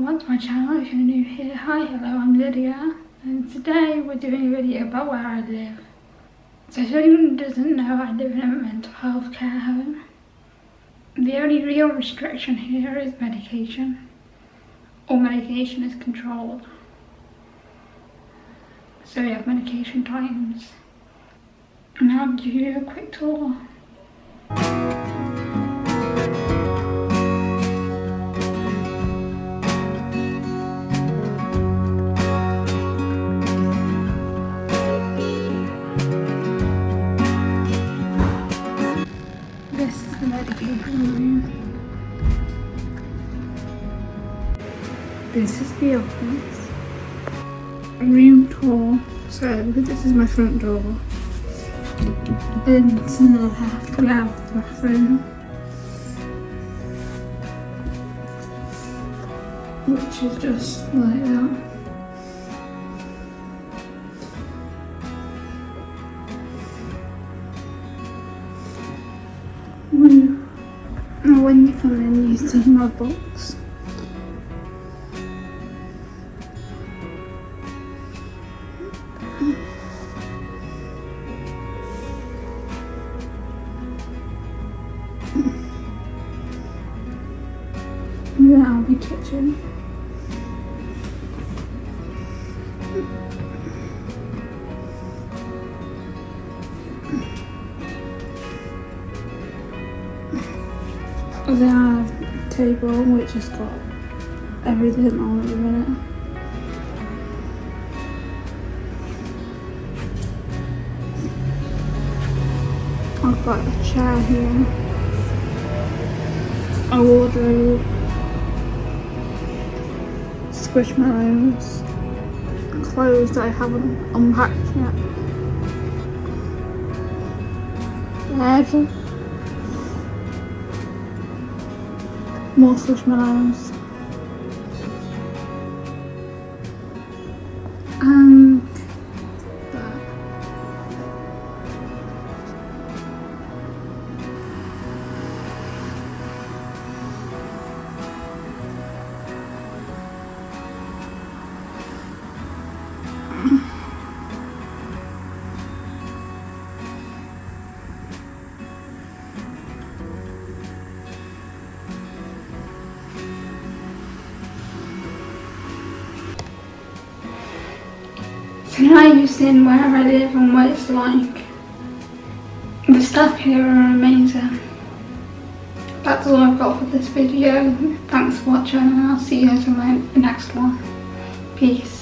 welcome to my channel if you're new here. Hi, hello, I'm Lydia and today we're doing a video about where I live. So if anyone doesn't know, I live in a mental health care home. The only real restriction here is medication. All medication is controlled. So we have medication times. And I'll give you a quick tour. This is the office. Room tour. So, this is my front door. Then to the left we have the bathroom. Which is just like that. When, when you come in, you see my box. I'll be kitchen. Then I have a table which has got everything on at the. I've got a chair here, a wardrobe, squishmallows, clothes that I haven't unpacked yet, bed, more squishmallows, and So now you've seen where I live and what it's like. The staff here are amazing. That's all I've got for this video. Thanks for watching and I'll see you guys in my next one. Peace.